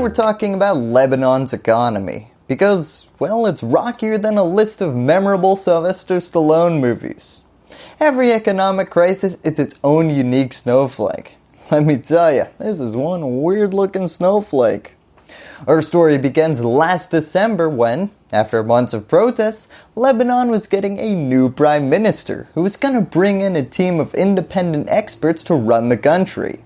we're talking about Lebanon's economy because, well, it's rockier than a list of memorable Sylvester Stallone movies. Every economic crisis is its own unique snowflake. Let me tell you, this is one weird looking snowflake. Our story begins last December when, after months of protests, Lebanon was getting a new prime minister who was going to bring in a team of independent experts to run the country.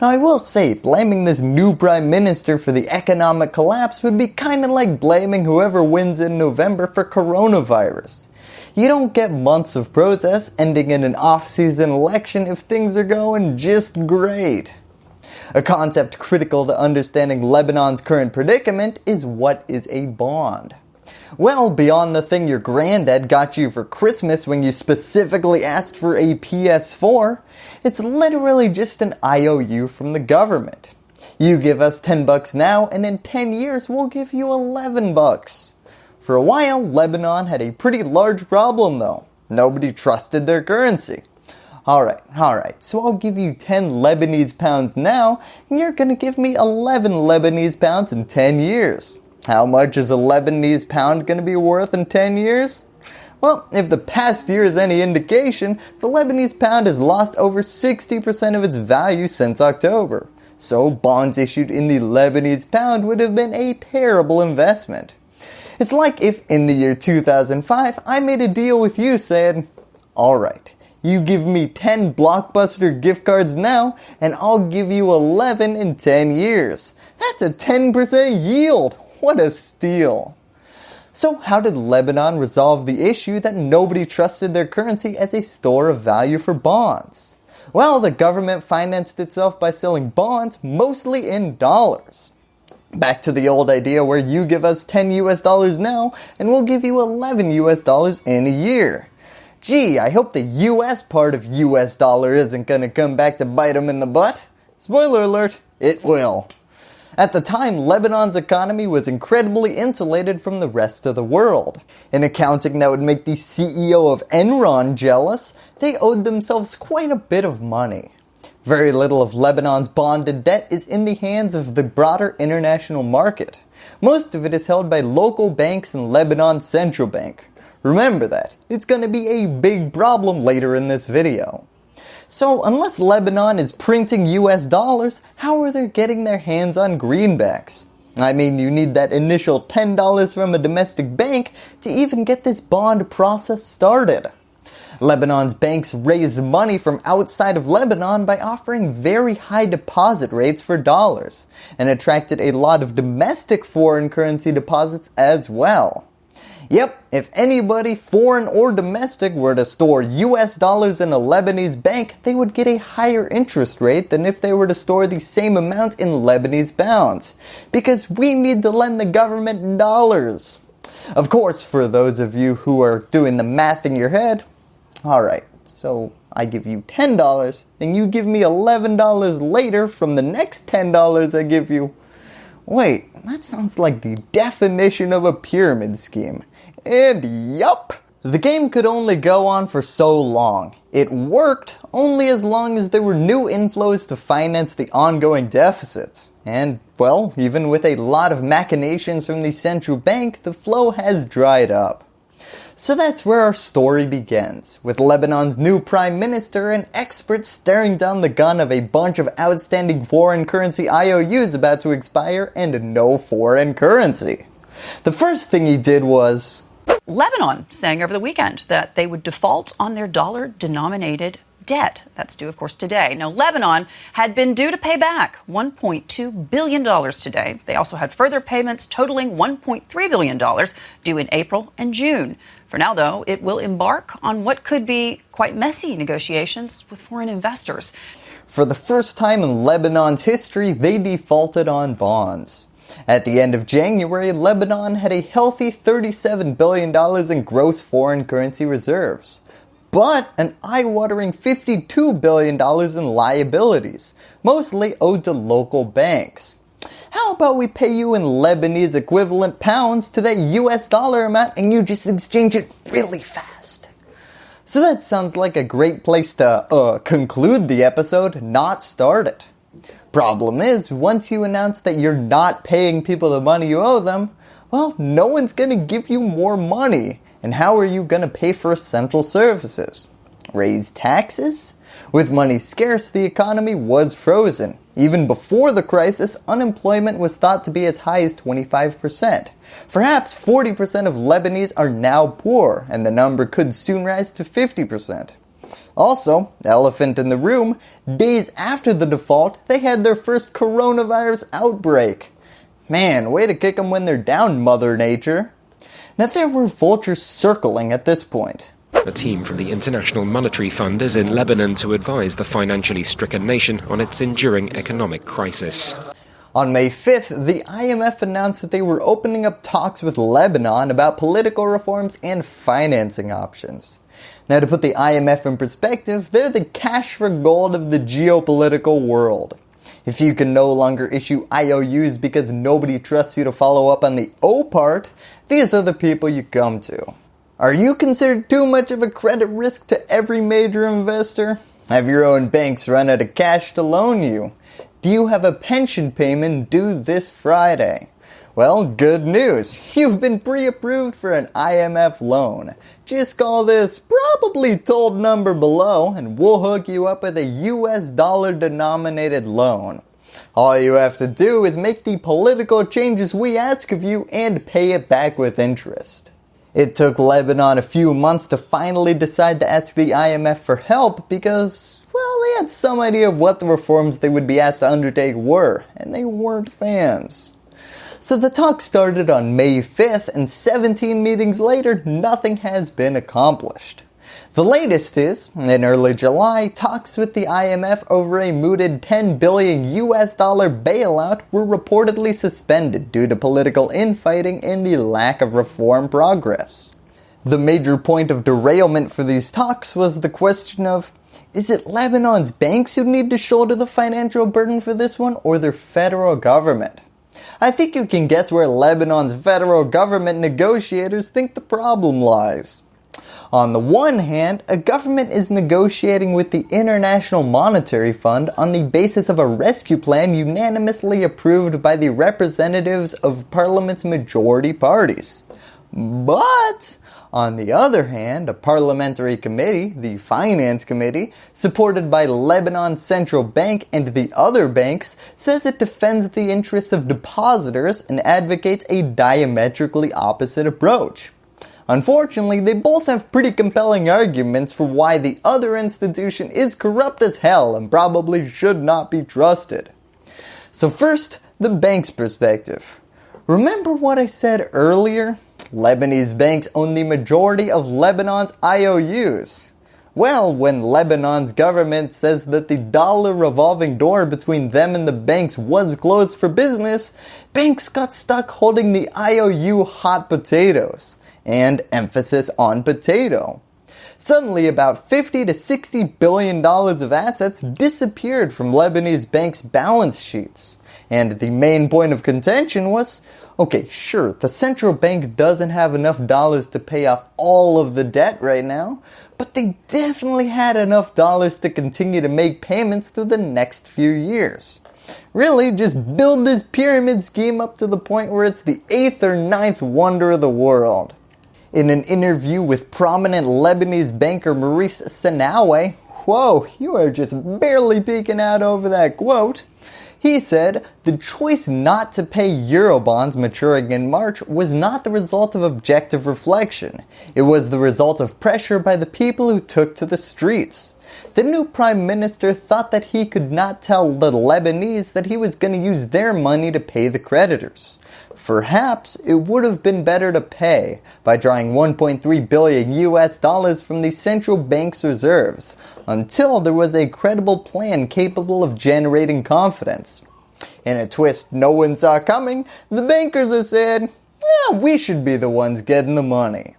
Now I will say, blaming this new prime minister for the economic collapse would be kinda like blaming whoever wins in November for coronavirus. You don't get months of protests ending in an off-season election if things are going just great. A concept critical to understanding Lebanon's current predicament is what is a bond. Well, beyond the thing your granddad got you for Christmas when you specifically asked for a PS4, it's literally just an IOU from the government. You give us 10 bucks now and in 10 years we'll give you 11 bucks. For a while, Lebanon had a pretty large problem though. Nobody trusted their currency. Alright, alright, so I'll give you 10 Lebanese pounds now and you're gonna give me 11 Lebanese pounds in 10 years. How much is a Lebanese pound gonna be worth in 10 years? Well, if the past year is any indication, the Lebanese pound has lost over 60% of its value since October. So bonds issued in the Lebanese pound would have been a terrible investment. It's like if in the year 2005 I made a deal with you saying, alright, you give me 10 Blockbuster gift cards now and I'll give you 11 in 10 years. That's a 10% yield. What a steal. So how did Lebanon resolve the issue that nobody trusted their currency as a store of value for bonds? Well, the government financed itself by selling bonds mostly in dollars. Back to the old idea where you give us 10 US dollars now and we'll give you 11 US dollars in a year. Gee, I hope the US part of US dollar isn't going to come back to bite them in the butt. Spoiler alert, it will. At the time, Lebanon's economy was incredibly insulated from the rest of the world. In accounting that would make the CEO of Enron jealous, they owed themselves quite a bit of money. Very little of Lebanon's bonded debt is in the hands of the broader international market. Most of it is held by local banks and Lebanon's central bank. Remember that, it's going to be a big problem later in this video. So unless Lebanon is printing US dollars, how are they getting their hands on greenbacks? I mean, you need that initial $10 from a domestic bank to even get this bond process started. Lebanon's banks raised money from outside of Lebanon by offering very high deposit rates for dollars and attracted a lot of domestic foreign currency deposits as well. Yep, if anybody, foreign or domestic, were to store US dollars in a Lebanese bank, they would get a higher interest rate than if they were to store the same amount in Lebanese pounds. Because we need to lend the government dollars. Of course, for those of you who are doing the math in your head, alright, so I give you $10, and you give me $11 later from the next $10 I give you. Wait, that sounds like the definition of a pyramid scheme. And yup, the game could only go on for so long. It worked only as long as there were new inflows to finance the ongoing deficits. And well, even with a lot of machinations from the central bank, the flow has dried up. So that's where our story begins, with Lebanon's new prime minister and experts staring down the gun of a bunch of outstanding foreign currency IOUs about to expire and no foreign currency. The first thing he did was Lebanon saying over the weekend that they would default on their dollar denominated debt. That's due, of course, today. Now, Lebanon had been due to pay back $1.2 billion today. They also had further payments totaling $1.3 billion due in April and June. For now, though, it will embark on what could be quite messy negotiations with foreign investors. For the first time in Lebanon's history, they defaulted on bonds. At the end of January, Lebanon had a healthy $37 billion in gross foreign currency reserves, but an eye-watering $52 billion in liabilities, mostly owed to local banks. How about we pay you in Lebanese equivalent pounds to that US dollar amount and you just exchange it really fast? So that sounds like a great place to uh, conclude the episode, not start it. Problem is, once you announce that you're not paying people the money you owe them, well, no one's going to give you more money. And how are you going to pay for essential services? Raise taxes? With money scarce, the economy was frozen. Even before the crisis, unemployment was thought to be as high as 25%. Perhaps 40% of Lebanese are now poor, and the number could soon rise to 50%. Also, elephant in the room, days after the default, they had their first coronavirus outbreak. Man, way to kick them when they're down, Mother Nature. Now there were vultures circling at this point. A team from the International Monetary Fund is in Lebanon to advise the financially stricken nation on its enduring economic crisis. On May 5th, the IMF announced that they were opening up talks with Lebanon about political reforms and financing options. Now to put the IMF in perspective, they're the cash for gold of the geopolitical world. If you can no longer issue IOUs because nobody trusts you to follow up on the O part, these are the people you come to. Are you considered too much of a credit risk to every major investor? Have your own banks run out of cash to loan you? Do you have a pension payment due this Friday? Well, good news. You've been pre-approved for an IMF loan. Just call this probably told number below and we'll hook you up with a US dollar denominated loan. All you have to do is make the political changes we ask of you and pay it back with interest. It took Lebanon a few months to finally decide to ask the IMF for help because, well, they had some idea of what the reforms they would be asked to undertake were, and they weren't fans. So the talk started on May 5th and 17 meetings later, nothing has been accomplished. The latest is, in early July, talks with the IMF over a mooted 10 billion US dollar bailout were reportedly suspended due to political infighting and the lack of reform progress. The major point of derailment for these talks was the question of, is it Lebanon's banks who need to shoulder the financial burden for this one or their federal government? I think you can guess where Lebanon's federal government negotiators think the problem lies. On the one hand, a government is negotiating with the International Monetary Fund on the basis of a rescue plan unanimously approved by the representatives of Parliament's majority parties. But, on the other hand, a parliamentary committee, the Finance Committee, supported by Lebanon's Central Bank and the other banks, says it defends the interests of depositors and advocates a diametrically opposite approach. Unfortunately, they both have pretty compelling arguments for why the other institution is corrupt as hell and probably should not be trusted. So first, the bank's perspective. Remember what I said earlier? Lebanese banks own the majority of Lebanon's IOUs. Well, when Lebanon's government says that the dollar revolving door between them and the banks was closed for business, banks got stuck holding the IOU hot potatoes and emphasis on potato. Suddenly about 50 to 60 billion dollars of assets disappeared from Lebanese banks' balance sheets. And the main point of contention was, okay, sure, the central bank doesn't have enough dollars to pay off all of the debt right now, but they definitely had enough dollars to continue to make payments through the next few years. Really, just build this pyramid scheme up to the point where it's the eighth or ninth wonder of the world. In an interview with prominent Lebanese banker Maurice Sehnaoui, whoa, you are just barely peeking out over that quote. He said, the choice not to pay Eurobonds maturing in March was not the result of objective reflection. It was the result of pressure by the people who took to the streets. The new prime minister thought that he could not tell the Lebanese that he was going to use their money to pay the creditors. Perhaps it would have been better to pay by drawing 1.3 billion US dollars from the central bank's reserves until there was a credible plan capable of generating confidence. In a twist no one saw coming, the bankers are said, yeah, we should be the ones getting the money.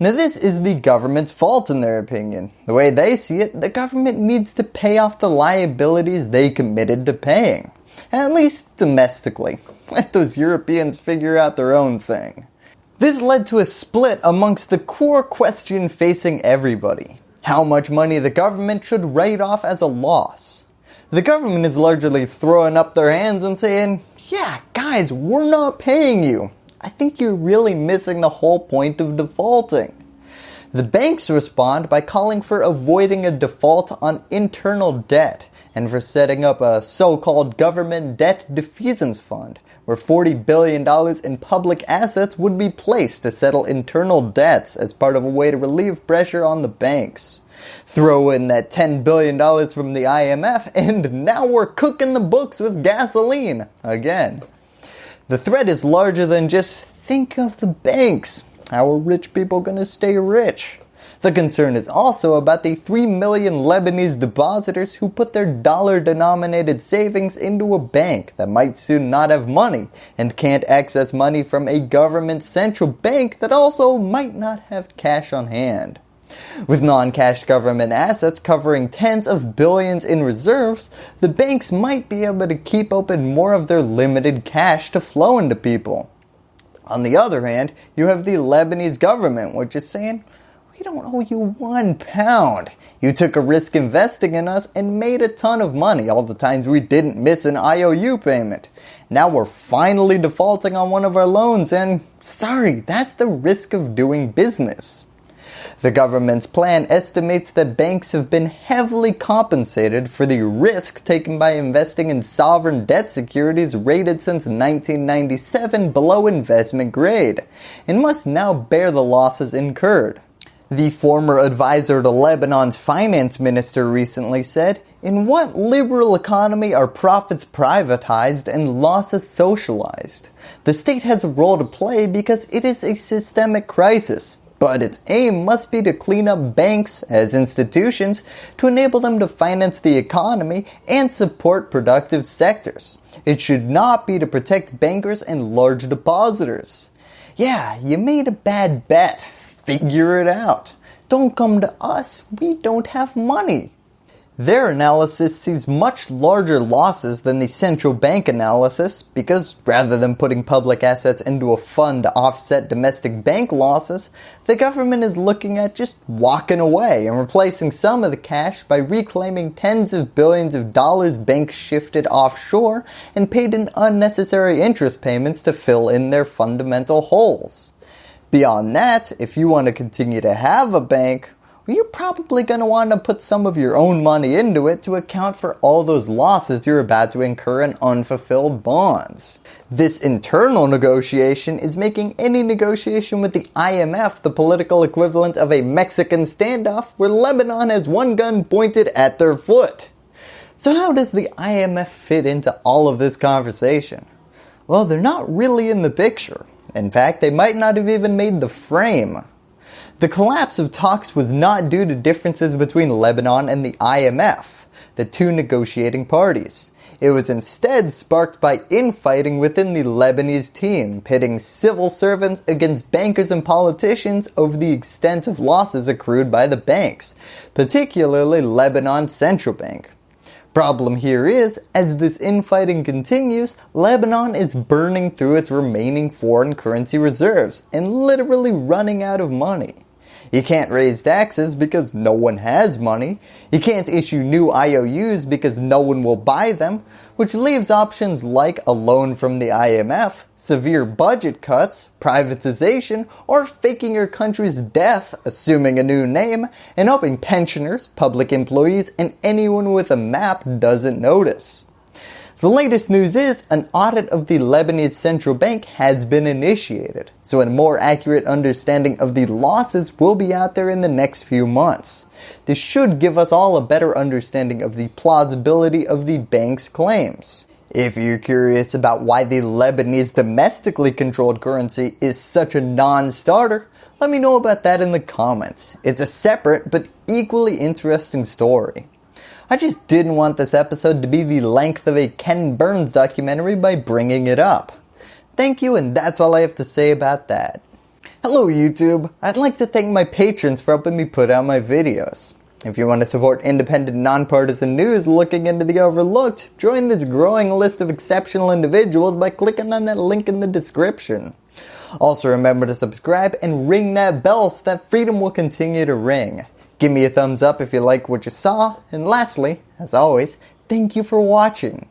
Now this is the government's fault in their opinion. The way they see it, the government needs to pay off the liabilities they committed to paying. At least domestically. Let those Europeans figure out their own thing. This led to a split amongst the core question facing everybody. How much money the government should write off as a loss. The government is largely throwing up their hands and saying, yeah, guys, we're not paying you. I think you're really missing the whole point of defaulting. The banks respond by calling for avoiding a default on internal debt and for setting up a so-called government debt defeasance fund where $40 billion in public assets would be placed to settle internal debts as part of a way to relieve pressure on the banks. Throw in that $10 billion from the IMF and now we're cooking the books with gasoline again. The threat is larger than just think of the banks. How are rich people going to stay rich? The concern is also about the 3 million Lebanese depositors who put their dollar denominated savings into a bank that might soon not have money and can't access money from a government central bank that also might not have cash on hand. With non-cash government assets covering tens of billions in reserves, the banks might be able to keep open more of their limited cash to flow into people. On the other hand, you have the Lebanese government which is saying, we don't owe you one pound. You took a risk investing in us and made a ton of money all the times we didn't miss an IOU payment. Now we're finally defaulting on one of our loans and sorry, that's the risk of doing business. The government's plan estimates that banks have been heavily compensated for the risk taken by investing in sovereign debt securities rated since 1997 below investment grade and must now bear the losses incurred. The former advisor to Lebanon's finance minister recently said, in what liberal economy are profits privatized and losses socialized? The state has a role to play because it is a systemic crisis, but its aim must be to clean up banks as institutions to enable them to finance the economy and support productive sectors. It should not be to protect bankers and large depositors. Yeah, you made a bad bet figure it out. Don't come to us, we don't have money. Their analysis sees much larger losses than the central bank analysis because rather than putting public assets into a fund to offset domestic bank losses, the government is looking at just walking away and replacing some of the cash by reclaiming tens of billions of dollars banks shifted offshore and paid in unnecessary interest payments to fill in their fundamental holes. Beyond that, if you want to continue to have a bank, well, you're probably going to want to put some of your own money into it to account for all those losses you're about to incur in unfulfilled bonds. This internal negotiation is making any negotiation with the IMF the political equivalent of a Mexican standoff where Lebanon has one gun pointed at their foot. So how does the IMF fit into all of this conversation? Well, they're not really in the picture. In fact, they might not have even made the frame. The collapse of talks was not due to differences between Lebanon and the IMF, the two negotiating parties. It was instead sparked by infighting within the Lebanese team, pitting civil servants against bankers and politicians over the extent of losses accrued by the banks, particularly Lebanon's central bank. Problem here is, as this infighting continues, Lebanon is burning through its remaining foreign currency reserves and literally running out of money. You can't raise taxes because no one has money. You can't issue new IOUs because no one will buy them which leaves options like a loan from the IMF, severe budget cuts, privatization, or faking your country's death, assuming a new name, and hoping pensioners, public employees, and anyone with a map doesn't notice. The latest news is an audit of the Lebanese central bank has been initiated, so a more accurate understanding of the losses will be out there in the next few months. This should give us all a better understanding of the plausibility of the bank's claims. If you're curious about why the Lebanese domestically controlled currency is such a non-starter, let me know about that in the comments. It's a separate but equally interesting story. I just didn't want this episode to be the length of a Ken Burns documentary by bringing it up. Thank you and that's all I have to say about that. Hello YouTube! I'd like to thank my patrons for helping me put out my videos. If you want to support independent nonpartisan news looking into the overlooked, join this growing list of exceptional individuals by clicking on that link in the description. Also remember to subscribe and ring that bell so that freedom will continue to ring. Give me a thumbs up if you like what you saw, and lastly, as always, Thank you for watching.